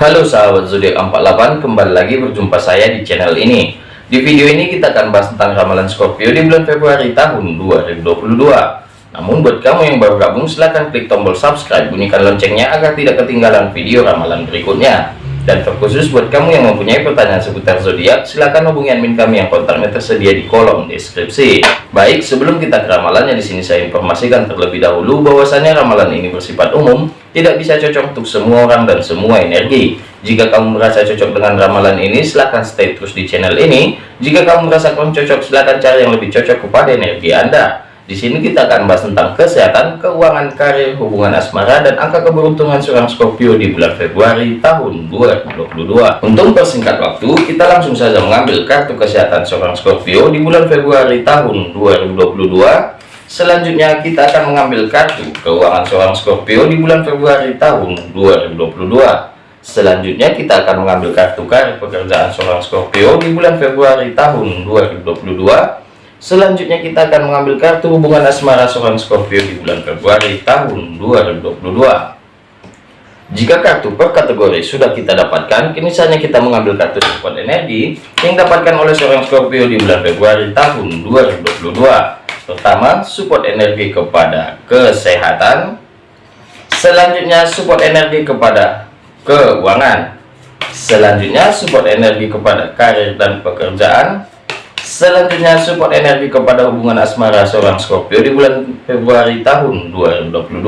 Halo sahabat zodiak 48 kembali lagi berjumpa saya di channel ini. Di video ini kita akan bahas tentang ramalan Scorpio di bulan Februari tahun 2022 namun buat kamu yang baru gabung silahkan klik tombol subscribe bunyikan loncengnya agar tidak ketinggalan video ramalan berikutnya dan terkhusus buat kamu yang mempunyai pertanyaan seputar zodiak silahkan hubungi admin kami yang kontaknya tersedia di kolom deskripsi. Baik sebelum kita ke ramalannya di sini saya informasikan terlebih dahulu bahwasanya ramalan ini bersifat umum tidak bisa cocok untuk semua orang dan semua energi. Jika kamu merasa cocok dengan ramalan ini silahkan stay terus di channel ini. Jika kamu merasa kurang cocok silahkan cari yang lebih cocok kepada energi anda di sini kita akan bahas tentang kesehatan keuangan karir hubungan asmara dan angka keberuntungan seorang Scorpio di bulan Februari tahun 2022 untuk persingkat waktu kita langsung saja mengambil kartu kesehatan seorang Scorpio di bulan Februari tahun 2022 Selanjutnya kita akan mengambil kartu keuangan seorang Scorpio di bulan Februari tahun 2022. Selanjutnya kita akan mengambil kartu karir pekerjaan seorang Scorpio di bulan Februari tahun 2022. Selanjutnya kita akan mengambil kartu hubungan asmara seorang Scorpio di bulan Februari tahun 2022. Jika kartu per kategori sudah kita dapatkan, kini saatnya kita mengambil kartu support energi yang dapatkan oleh seorang Scorpio di bulan Februari tahun 2022 pertama support energi kepada kesehatan. Selanjutnya support energi kepada keuangan. Selanjutnya support energi kepada karir dan pekerjaan selanjutnya support energi kepada hubungan asmara seorang Scorpio di bulan Februari tahun 2022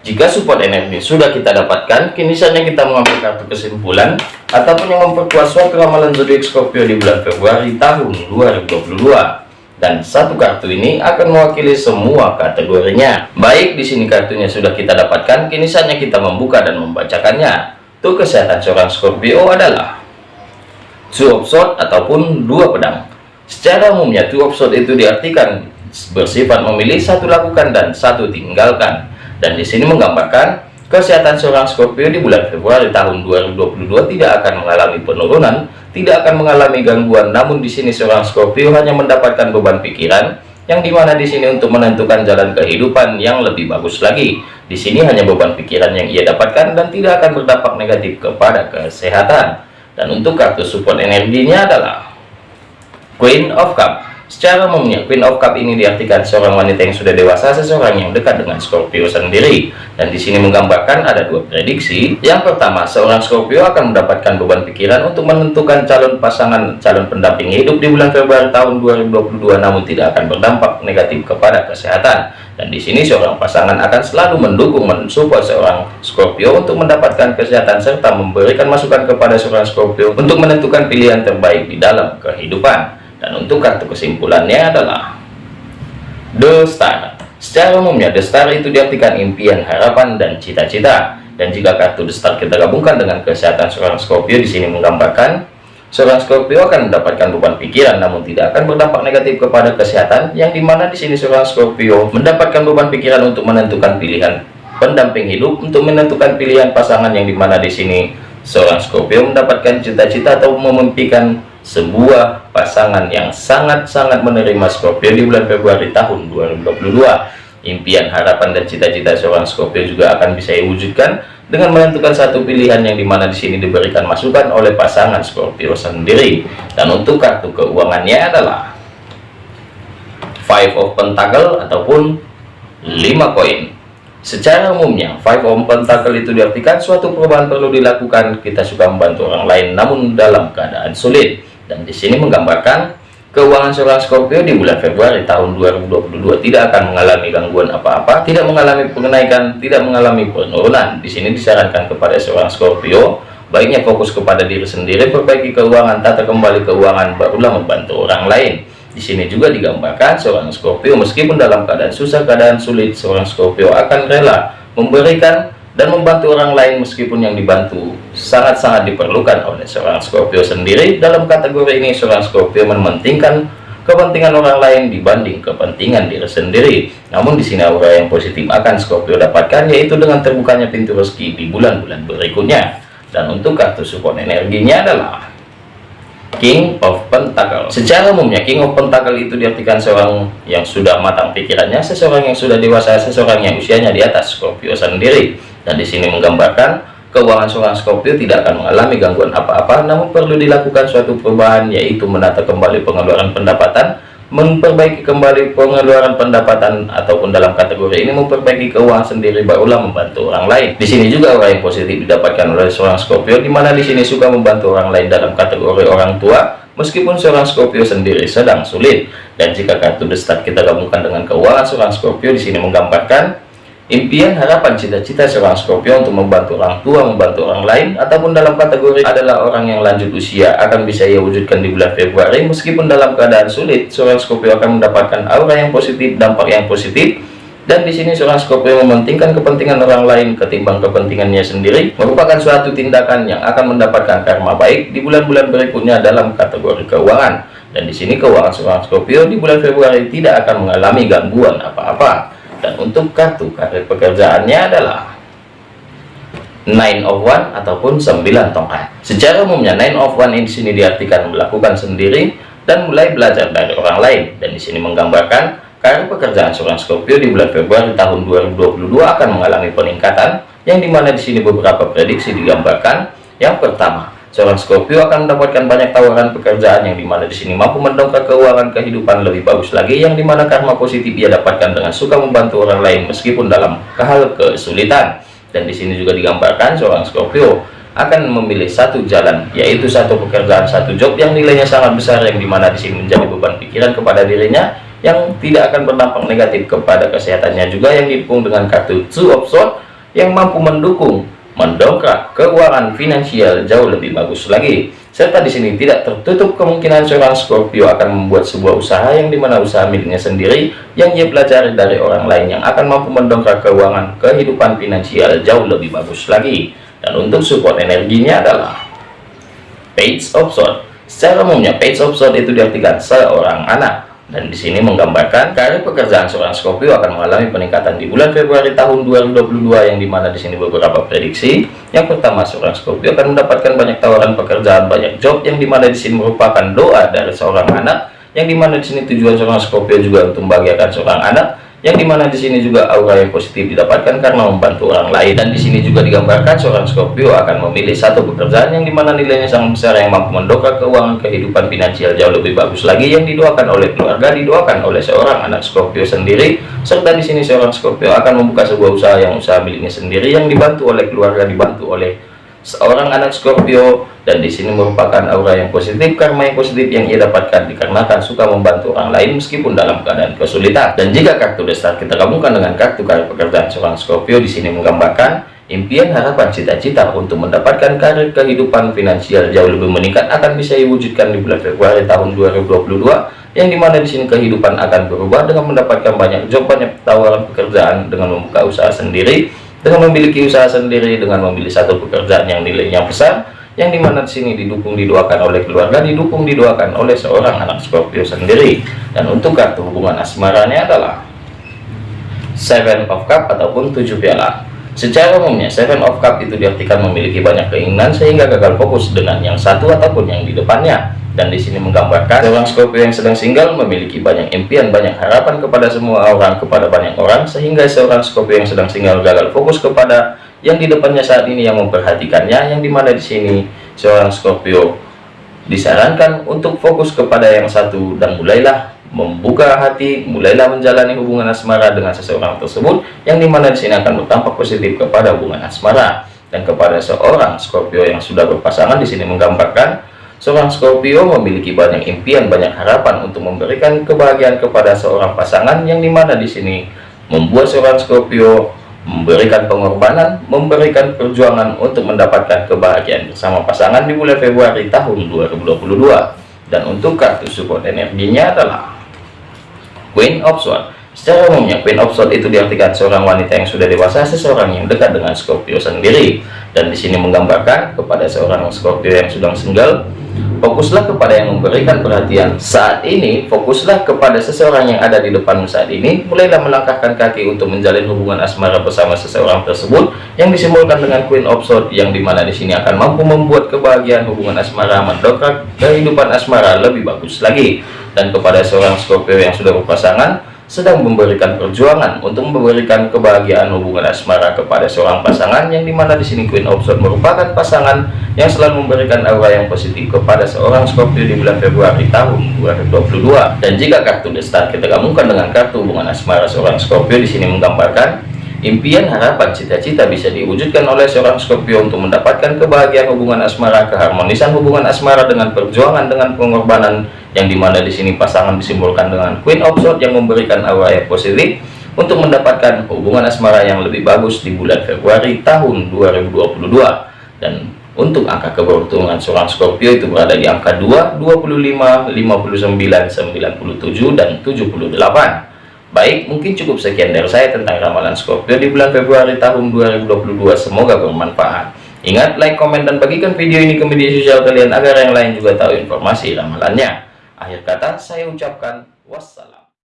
jika support energi sudah kita dapatkan kini saatnya kita mengambil kartu kesimpulan ataupun yang memperkuat suatu ramalan zodiak Scorpio di bulan Februari tahun 2022 dan satu kartu ini akan mewakili semua kategorinya. Baik, di sini kartunya sudah kita dapatkan, kini saatnya kita membuka dan membacakannya. Tuh kesehatan seorang Scorpio adalah two of sword ataupun dua pedang. Secara umumnya two sword itu diartikan bersifat memilih satu lakukan dan satu tinggalkan. Dan di sini menggambarkan kesehatan seorang Scorpio di bulan Februari tahun 2022 tidak akan mengalami penurunan tidak akan mengalami gangguan. Namun di sini seorang Scorpio hanya mendapatkan beban pikiran yang di mana di sini untuk menentukan jalan kehidupan yang lebih bagus lagi. Di sini hanya beban pikiran yang ia dapatkan dan tidak akan berdampak negatif kepada kesehatan. Dan untuk kartu support energinya adalah Queen of Cup Secara umumnya, Queen of Cup ini diartikan seorang wanita yang sudah dewasa, seseorang yang dekat dengan Scorpio sendiri. Dan di sini menggambarkan ada dua prediksi. Yang pertama, seorang Scorpio akan mendapatkan beban pikiran untuk menentukan calon pasangan, calon pendamping hidup di bulan Februari tahun 2022, namun tidak akan berdampak negatif kepada kesehatan. Dan di sini seorang pasangan akan selalu mendukung, mensupport seorang Scorpio untuk mendapatkan kesehatan serta memberikan masukan kepada seorang Scorpio untuk menentukan pilihan terbaik di dalam kehidupan dan untuk kartu kesimpulannya adalah The Star. Secara umumnya The Star itu diartikan impian harapan dan cita-cita. Dan jika kartu The Star kita gabungkan dengan kesehatan seorang Scorpio di sini menggambarkan seorang Scorpio akan mendapatkan beban pikiran namun tidak akan berdampak negatif kepada kesehatan yang di mana di sini seorang Scorpio mendapatkan beban pikiran untuk menentukan pilihan pendamping hidup untuk menentukan pilihan pasangan yang di mana di sini seorang Scorpio mendapatkan cita-cita atau memimpikan sebuah pasangan yang sangat-sangat menerima Scorpio di bulan Februari tahun 2022 impian harapan dan cita-cita seorang Scorpio juga akan bisa diwujudkan dengan menentukan satu pilihan yang di mana di sini diberikan masukan oleh pasangan Scorpio sendiri. Dan untuk kartu keuangannya adalah five of pentacle ataupun 5 koin secara umumnya five of pentacle itu diartikan suatu perubahan perlu dilakukan kita suka membantu orang lain namun dalam keadaan sulit dan di sini menggambarkan keuangan seorang Scorpio di bulan Februari tahun 2022 tidak akan mengalami gangguan apa-apa, tidak mengalami kenaikan, tidak mengalami penurunan. Di sini disarankan kepada seorang Scorpio baiknya fokus kepada diri sendiri, perbaiki keuangan, tata kembali keuangan, barulah membantu orang lain. Di sini juga digambarkan seorang Scorpio meskipun dalam keadaan susah, keadaan sulit, seorang Scorpio akan rela memberikan dan membantu orang lain meskipun yang dibantu sangat-sangat diperlukan oleh seorang Scorpio sendiri. Dalam kategori ini seorang Scorpio mementingkan kepentingan orang lain dibanding kepentingan diri sendiri. Namun di sini aura yang positif akan Scorpio dapatkan yaitu dengan terbukanya pintu rezeki di bulan-bulan berikutnya. Dan untuk kartu support energinya adalah King of Pentacle secara umumnya King of Pentacle itu diartikan seorang yang sudah matang pikirannya seseorang yang sudah dewasa seseorang yang usianya di atas Scorpio sendiri. Dan di sini menggambarkan keuangan seorang Scorpio tidak akan mengalami gangguan apa-apa namun perlu dilakukan suatu perubahan yaitu menata kembali pengeluaran pendapatan memperbaiki kembali pengeluaran pendapatan ataupun dalam kategori ini memperbaiki keuangan sendiri barulah membantu orang lain. Di sini juga orang yang positif didapatkan oleh seorang Scorpio di mana di sini suka membantu orang lain dalam kategori orang tua meskipun seorang Scorpio sendiri sedang sulit. Dan jika kartu The Start kita gabungkan dengan keuangan seorang Scorpio di sini menggambarkan Impian, harapan, cita-cita seorang Scorpio untuk membantu orang tua, membantu orang lain, ataupun dalam kategori adalah orang yang lanjut usia akan bisa ia wujudkan di bulan Februari. Meskipun dalam keadaan sulit, seorang Scorpio akan mendapatkan aura yang positif, dampak yang positif, dan di sini seorang Scorpio mementingkan kepentingan orang lain ketimbang kepentingannya sendiri merupakan suatu tindakan yang akan mendapatkan karma baik di bulan-bulan berikutnya dalam kategori keuangan. Dan di sini keuangan seorang Scorpio di bulan Februari tidak akan mengalami gangguan apa-apa dan untuk kartu karir pekerjaannya adalah nine of one ataupun 9 tongkat. Secara umumnya nine of one ini sini diartikan melakukan sendiri dan mulai belajar dari orang lain. Dan di sini menggambarkan karir pekerjaan seorang Scorpio di bulan Februari tahun 2022 akan mengalami peningkatan yang di mana di sini beberapa prediksi digambarkan. Yang pertama Seorang Scorpio akan mendapatkan banyak tawaran pekerjaan yang di mana di sini mampu mendongkrak keuangan kehidupan lebih bagus lagi yang di mana karma positif ia dapatkan dengan suka membantu orang lain meskipun dalam hal kesulitan. Dan di sini juga digambarkan seorang Scorpio akan memilih satu jalan yaitu satu pekerjaan satu job yang nilainya sangat besar yang di mana di sini menjadi beban pikiran kepada dirinya yang tidak akan berdampak negatif kepada kesehatannya juga yang didukung dengan kartu two of swords yang mampu mendukung mendongkrak keuangan finansial jauh lebih bagus lagi? Serta di sini tidak tertutup kemungkinan seorang Scorpio akan membuat sebuah usaha yang di mana usaha miliknya sendiri yang ia pelajari dari orang lain yang akan mampu mendongkrak keuangan kehidupan finansial jauh lebih bagus lagi. Dan untuk support energinya adalah page of sword secara umumnya page of sword itu diartikan seorang anak dan di sini menggambarkan karir pekerjaan seorang Scorpio akan mengalami peningkatan di bulan Februari tahun 2022 yang di mana di sini beberapa prediksi. Yang pertama, seorang Scorpio akan mendapatkan banyak tawaran pekerjaan, banyak job yang di mana di sini merupakan doa dari seorang anak, yang di mana di sini tujuan seorang Scorpio juga untuk membahagiakan seorang anak yang di mana di sini juga aura yang positif didapatkan karena membantu orang lain. Dan di sini juga digambarkan seorang Scorpio akan memilih satu pekerjaan yang di mana nilainya sangat besar yang mampu mendongkrak keuangan kehidupan finansial. Jauh lebih bagus lagi yang didoakan oleh keluarga didoakan oleh seorang anak Scorpio sendiri. Serta di sini seorang Scorpio akan membuka sebuah usaha yang usaha miliknya sendiri yang dibantu oleh keluarga dibantu oleh seorang anak Scorpio dan di sini merupakan aura yang positif karma yang positif yang ia dapatkan dikarenakan suka membantu orang lain meskipun dalam keadaan kesulitan. Dan jika kartu destar kita gabungkan dengan kartu karir pekerjaan seorang Scorpio di sini menggambarkan impian harapan cita-cita untuk mendapatkan karir kehidupan finansial jauh lebih meningkat akan bisa diwujudkan di bulan Februari tahun 2022 yang di mana di sini kehidupan akan berubah dengan mendapatkan banyak job banyak tawaran pekerjaan dengan membuka usaha sendiri dengan memiliki usaha sendiri dengan memilih satu pekerjaan yang nilainya besar yang di mana di sini didukung didoakan oleh keluarga didukung didoakan oleh seorang anak Scorpio sendiri. Dan untuk kartu hubungan asmaranya adalah seven of cup ataupun tujuh piala. Secara umumnya seven of cup itu diartikan memiliki banyak keinginan sehingga gagal fokus dengan yang satu ataupun yang di depannya dan di sini menggambarkan seorang Scorpio yang sedang single memiliki banyak impian banyak harapan kepada semua orang kepada banyak orang sehingga seorang Scorpio yang sedang single gagal fokus kepada yang di depannya saat ini yang memperhatikannya yang di mana di sini seorang Scorpio disarankan untuk fokus kepada yang satu. Dan mulailah membuka hati mulailah menjalani hubungan asmara dengan seseorang tersebut yang di mana di sini akan berdampak positif kepada hubungan asmara. Dan kepada seorang Scorpio yang sudah berpasangan di sini menggambarkan Seorang Scorpio memiliki banyak impian, banyak harapan untuk memberikan kebahagiaan kepada seorang pasangan yang di mana di sini membuat seorang Scorpio memberikan pengorbanan, memberikan perjuangan untuk mendapatkan kebahagiaan bersama pasangan di bulan Februari tahun 2022. Dan untuk kartu support energinya adalah Queen of Swords. Secara umumnya, Queen of Swords itu diartikan seorang wanita yang sudah dewasa, seseorang yang dekat dengan Scorpio sendiri. Dan di sini menggambarkan kepada seorang Scorpio yang sedang single, Fokuslah kepada yang memberikan perhatian saat ini. Fokuslah kepada seseorang yang ada di depanmu saat ini. Mulailah melangkahkan kaki untuk menjalin hubungan asmara bersama seseorang tersebut yang disimbolkan dengan Queen of Swords yang di mana di sini akan mampu membuat kebahagiaan hubungan asmara mendongkrak kehidupan asmara lebih bagus lagi. Dan kepada seorang Scorpio yang sudah berpasangan, sedang memberikan perjuangan untuk memberikan kebahagiaan hubungan asmara kepada seorang pasangan yang di mana di sini Queen of Swords merupakan pasangan yang selalu memberikan aura yang positif kepada seorang Scorpio di bulan Februari tahun 2022 dan jika kartu The Star kita gabungkan dengan kartu hubungan asmara seorang Scorpio di sini menggambarkan Impian, harapan, cita-cita bisa diwujudkan oleh seorang Scorpio untuk mendapatkan kebahagiaan hubungan asmara, keharmonisan hubungan asmara dengan perjuangan dengan pengorbanan yang di mana di sini pasangan disimbolkan dengan Queen of Swords yang memberikan aura yang positif untuk mendapatkan hubungan asmara yang lebih bagus di bulan Februari tahun 2022 dan untuk angka keberuntungan seorang Scorpio itu berada di angka 2, 25, 59, 97, dan 78 Baik, mungkin cukup sekian dari saya tentang ramalan Scorpio di bulan Februari tahun 2022. Semoga bermanfaat. Ingat, like, komen, dan bagikan video ini ke media sosial kalian agar yang lain juga tahu informasi ramalannya. Akhir kata, saya ucapkan wassalam.